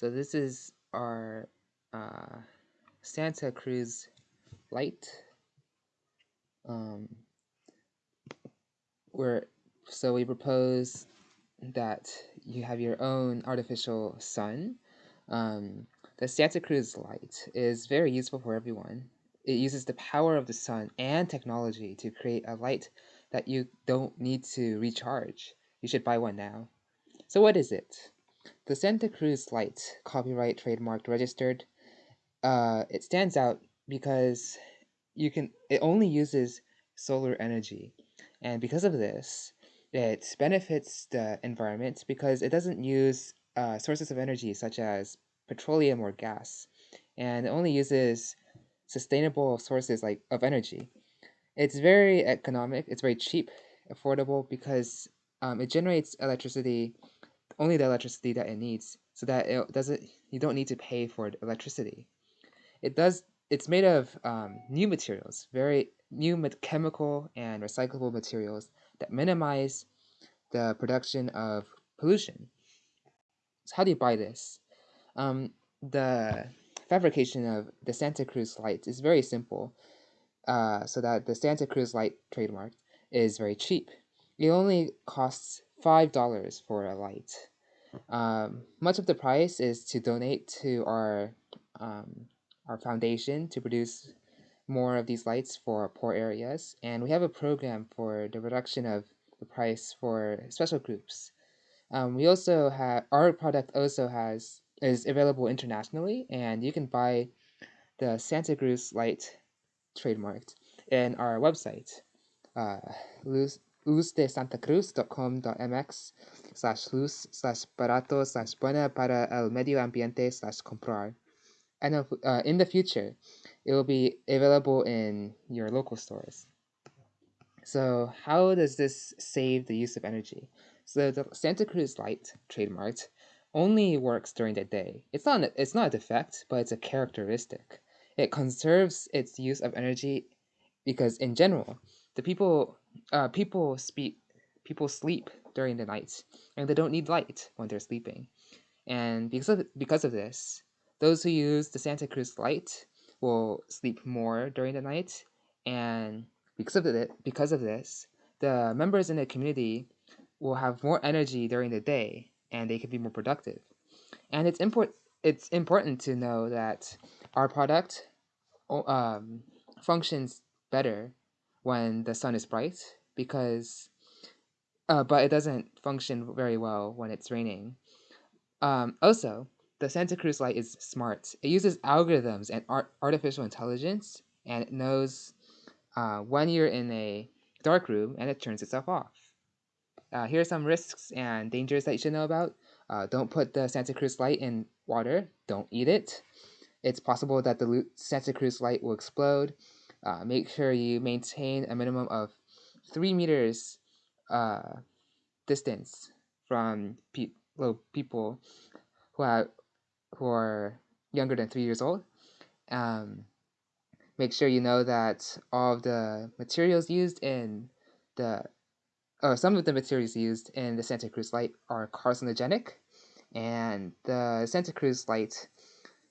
So this is our uh, Santa Cruz light. Um, where so we propose that you have your own artificial sun. Um, the Santa Cruz light is very useful for everyone. It uses the power of the sun and technology to create a light that you don't need to recharge. You should buy one now. So what is it? The Santa Cruz Lights, copyright, trademarked, registered, uh, it stands out because you can it only uses solar energy. And because of this, it benefits the environment because it doesn't use uh, sources of energy such as petroleum or gas, and it only uses sustainable sources like of energy. It's very economic. It's very cheap, affordable because um, it generates electricity, only the electricity that it needs, so that it doesn't. You don't need to pay for electricity. It does. It's made of um, new materials, very new chemical and recyclable materials that minimize the production of pollution. So how do you buy this? Um, the fabrication of the Santa Cruz lights is very simple, uh, so that the Santa Cruz light trademark is very cheap. It only costs $5 for a light. Um, much of the price is to donate to our um, our foundation to produce more of these lights for poor areas, and we have a program for the reduction of the price for special groups. Um, we also have our product also has is available internationally, and you can buy the Santa Cruz light trademarked in our website, uh, luz, luzdesantacruz.com.mx slash luz slash barato slash buena para el medio ambiente slash comprar. And uh, in the future, it will be available in your local stores. So how does this save the use of energy? So the Santa Cruz light, trademarked, only works during the day. It's not it's not a defect, but it's a characteristic. It conserves its use of energy because in general, the people uh, people speak people sleep during the night and they don't need light when they're sleeping. And because of because of this, those who use the Santa Cruz light will sleep more during the night and because of it because of this, the members in the community will have more energy during the day and they can be more productive. And it's important it's important to know that our product um, functions better when the sun is bright because uh, but it doesn't function very well when it's raining. Um, also, the Santa Cruz light is smart. It uses algorithms and art- artificial intelligence, and it knows uh, when you're in a dark room and it turns itself off. Uh, here are some risks and dangers that you should know about. Uh, don't put the Santa Cruz light in water. Don't eat it. It's possible that the Santa Cruz light will explode. Uh, make sure you maintain a minimum of three meters uh, distance from pe- people who are who are younger than three years old. Um, make sure you know that all of the materials used in the or some of the materials used in the Santa Cruz light are carcinogenic, and the Santa Cruz light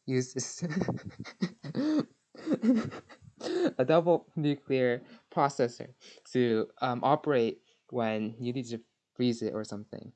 uses a double nuclear processor to um, operate when you need to freeze it or something.